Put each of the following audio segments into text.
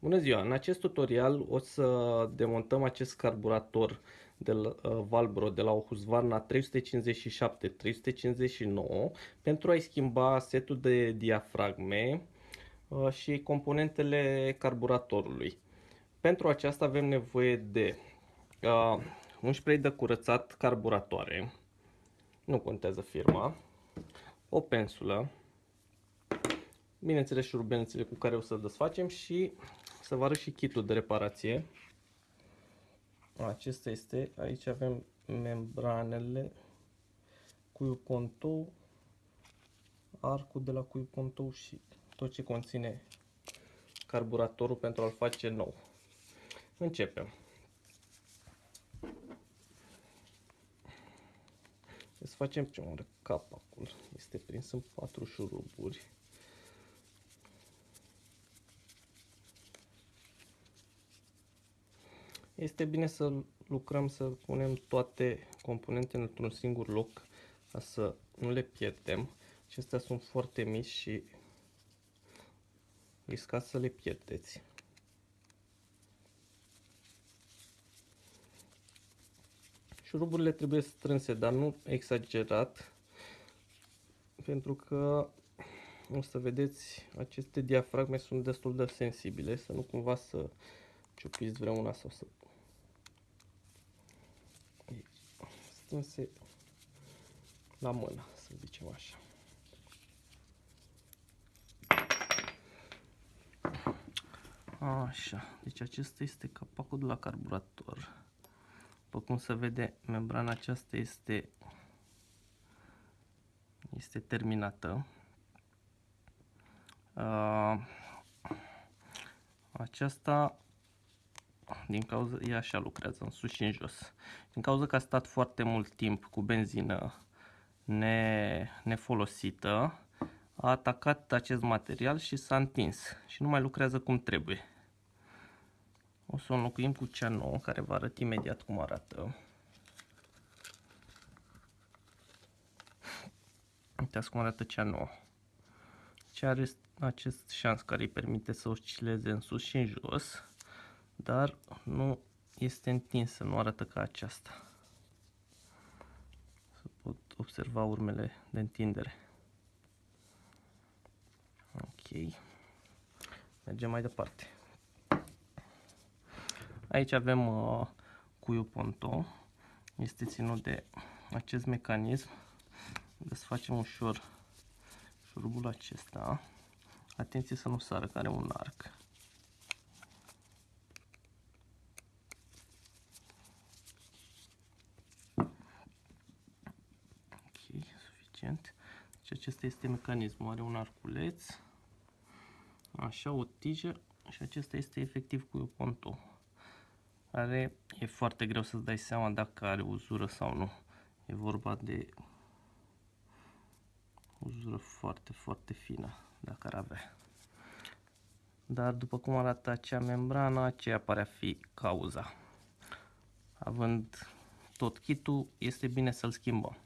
Bună ziua! În acest tutorial o să demontăm acest carburator de la, uh, Valbro de la o Husqvarna 357-359 pentru a-i schimba setul de diafragme uh, și componentele carburatorului. Pentru aceasta avem nevoie de uh, un spray de curățat carburatoare, nu contează firma, o pensulă, bineînțeles șurubelnițele cu care o să desfacem și să vă arăt și kitul de reparație. Acesta este, aici avem membranele, cuiu contou, arcul de la cuiu contou și tot ce conține carburatorul pentru a-l face nou. Începem. Să facem prima oară capacul. Este prins în patru șuruburi. Este bine să lucrăm, să punem toate componentele într-un singur loc ca să nu le pierdem. Acestea sunt foarte mici și riscați să le pierdeți. Șuruburile trebuie strânse, dar nu exagerat, pentru că o să vedeți, aceste diafragme sunt destul de sensibile, să nu cumva să ciupiți vreuna sau să strânse la mână, să zicem așa. Așa, deci acesta este capacul de la carburator. După cum se vede, membrana aceasta este, este terminată. Uh, aceasta din cauza, ea așa lucrează, în sus și în jos. Din cauza că a stat foarte mult timp cu benzină ne, nefolosită, a atacat acest material și s-a întins și nu mai lucrează cum trebuie. O să o înlocuim cu cea nouă, care vă arăt imediat cum arată. Uitați cum arată cea nouă. Ce are acest șans care îi permite să oscileze în sus și în jos dar nu este întinsă, nu arată ca aceasta. Să pot observa urmele de întindere. Ok. Mergem mai departe. Aici avem uh, cuiul ponto. Este ținut de acest mecanism. Desfacem ușor șurubul acesta. Atenție să nu sară, care are un arc. Deci acesta este mecanismul. Are un arculeț, așa, o tijă și acesta este efectiv cu o pontou. Are, e foarte greu să-ți dai seama dacă are uzură sau nu. E vorba de uzură foarte, foarte fină, dacă ar avea. Dar după cum arată acea membrană, aceea pare a fi cauza. Având tot kitul, este bine să-l schimbăm.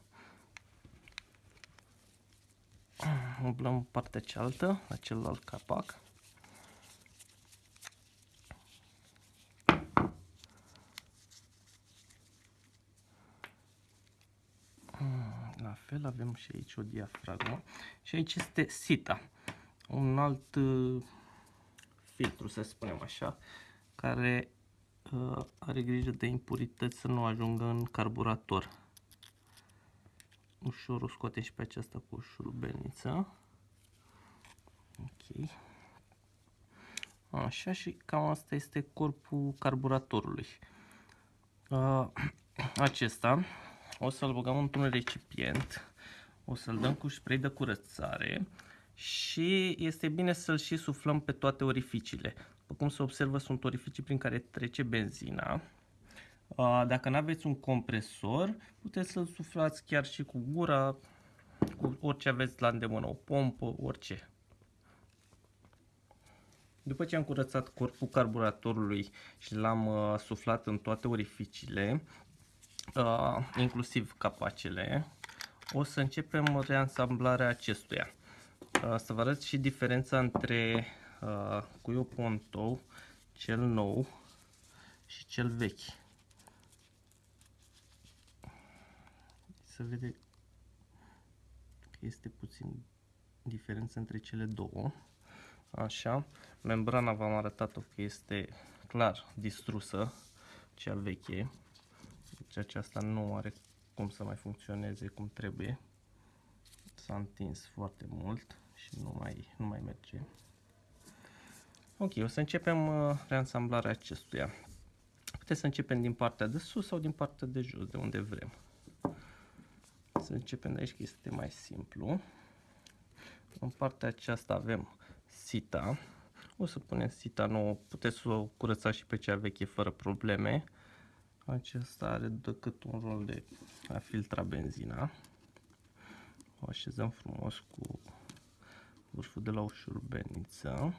Umblăm partea cealaltă, la celălalt capac. La fel avem și aici o diafragmă. Și aici este sita, un alt uh, filtru să spunem așa, care uh, are grijă de impurități să nu ajungă în carburator ușor o scoatem și pe aceasta cu o șurubelniță. Ok. Așa și cam asta este corpul carburatorului. Uh, acesta o să-l băgăm într-un recipient, o să-l dăm cu spray de curățare și este bine să-l și suflăm pe toate orificiile. După cum se observă, sunt orificii prin care trece benzina. Dacă nu aveți un compresor, puteți să-l suflați chiar și cu gura, cu orice aveți la îndemână, o pompă, orice. După ce am curățat corpul carburatorului și l-am uh, suflat în toate orificiile, uh, inclusiv capacele, o să începem reansamblarea acestuia. Uh, să vă arăt și diferența între uh, cuiul pontou, cel nou și cel vechi. Se vede că este puțin diferență între cele două. Așa, membrana v-am arătat-o că este clar distrusă, cea veche. Deci aceasta nu are cum să mai funcționeze cum trebuie. S-a întins foarte mult și nu mai, nu mai merge. Ok, o să începem uh, reansamblarea acestuia. Puteți să începem din partea de sus sau din partea de jos, de unde vrem. Să începem de aici, că este mai simplu. În partea aceasta avem sita. O să punem sita nouă, puteți să o curățați și pe cea veche fără probleme. Acesta are decât un rol de a filtra benzina. O așezăm frumos cu vârful de la o șurubeniță.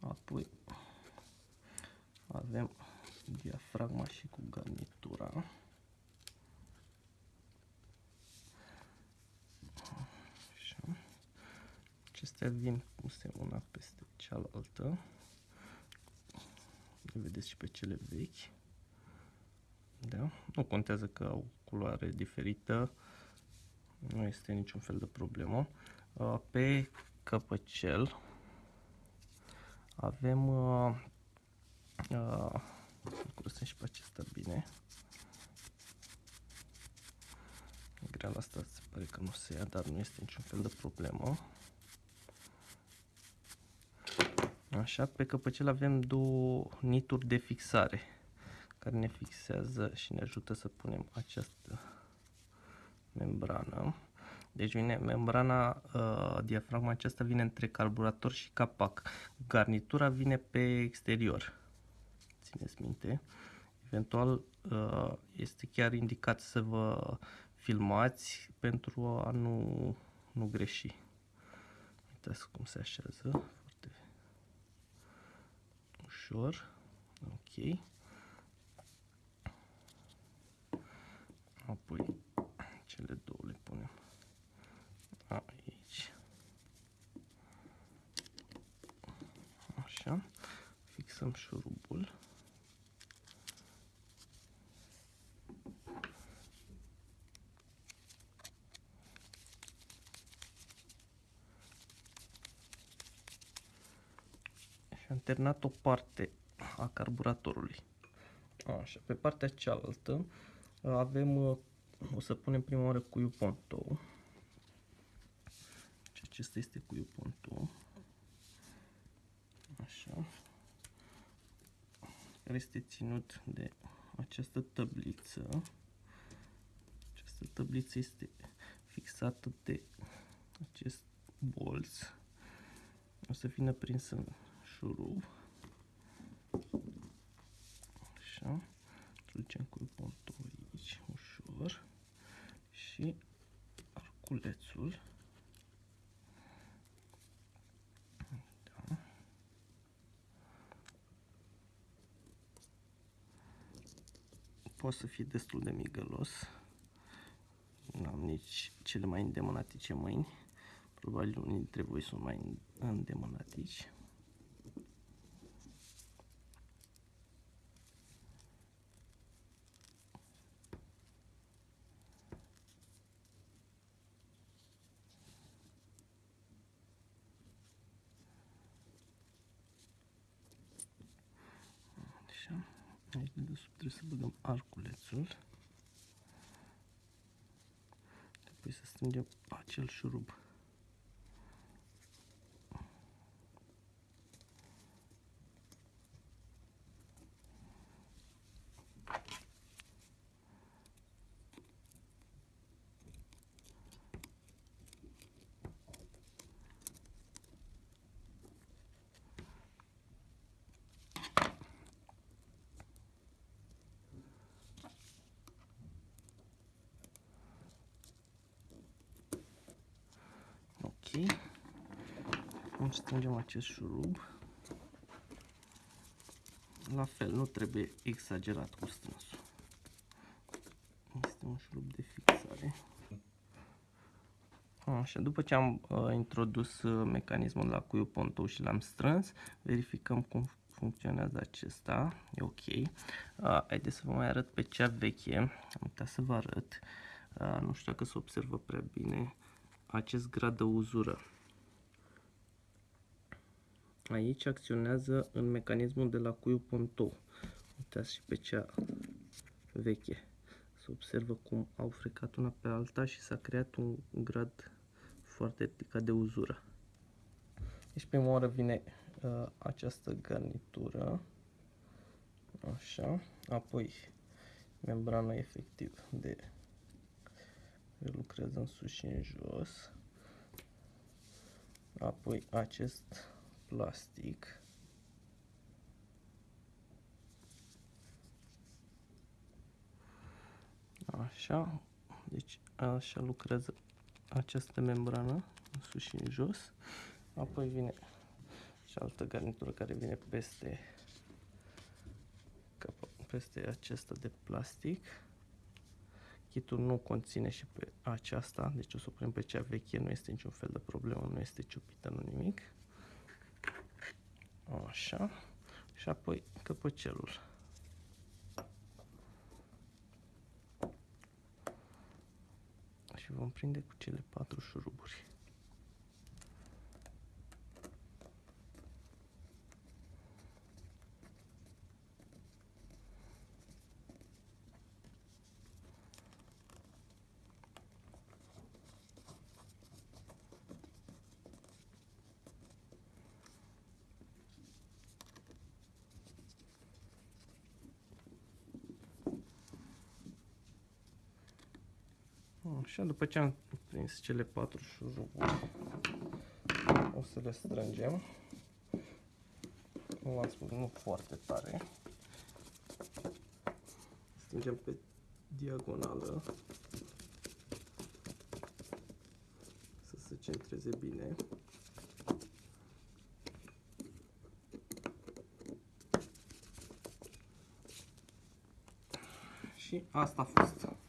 Apoi avem diafragma și cu garnitura. Acestea vin puse una peste cealaltă. Le vedeți și pe cele vechi. Da? Nu contează că au culoare diferită. Nu este niciun fel de problemă. Pe căpăcel avem uh, uh, curățăm și pe acesta bine. Greala asta se pare că nu se ia, dar nu este niciun fel de problemă. Așa, pe căpăcel avem două nituri de fixare care ne fixează și ne ajută să punem această membrană. Deci vine membrana, uh, diafragma aceasta vine între carburator și capac. Garnitura vine pe exterior. Țineți minte. Eventual uh, este chiar indicat să vă filmați pentru a nu, nu greși. Uitați cum se așează. Foarte ușor. Ok. Apoi cele două le punem aici. Așa. Fixăm șurubul. Am terminat o parte a carburatorului. Așa, pe partea cealaltă avem, o să punem prima oară cuiul pontou. Acesta este cuiul pontou. Așa. Care este ținut de această tabliță. Această tabliță este fixată de acest bolț. O să vină prins în șurub. Așa. Ducem cu pontul aici ușor și arculețul poate să fie destul de migălos. Nu am nici cele mai îndemânatice mâini. Probabil unii dintre voi sunt mai îndemânatici. Aici de desubt trebuie să băgăm arculețul. Apoi să strângem acel șurub. Acum strângem acest șurub. La fel, nu trebuie exagerat cu strânsul. Este un șurub de fixare. Așa, după ce am uh, introdus uh, mecanismul la cuiul pontou și l-am strâns, verificăm cum funcționează acesta. E ok. Uh, haideți să vă mai arăt pe cea veche. Am uitat să vă arăt. Uh, nu știu dacă se observă prea bine acest grad de uzură. Aici acționează în mecanismul de la cuiul pontou. Uitați și pe cea veche. Se observă cum au frecat una pe alta și s-a creat un grad foarte ridicat de uzură. Deci prima oară vine uh, această garnitură. Așa. Apoi membrana efectiv de lucrează în sus și în jos. Apoi acest plastic. Așa, deci așa lucrează această membrană, în sus și în jos. Apoi vine și altă garnitură care vine peste peste acesta de plastic. Kitul nu conține și pe aceasta, deci o să o punem pe cea veche, nu este niciun fel de problemă, nu este ciupită, nu nimic. Așa. Și apoi căpăcelul. Și vom prinde cu cele patru șuruburi. Așa, după ce am prins cele patru șuruburi, o să le strângem. Nu am spus, nu foarte tare. Strângem pe diagonală. Să se centreze bine. Și asta a fost.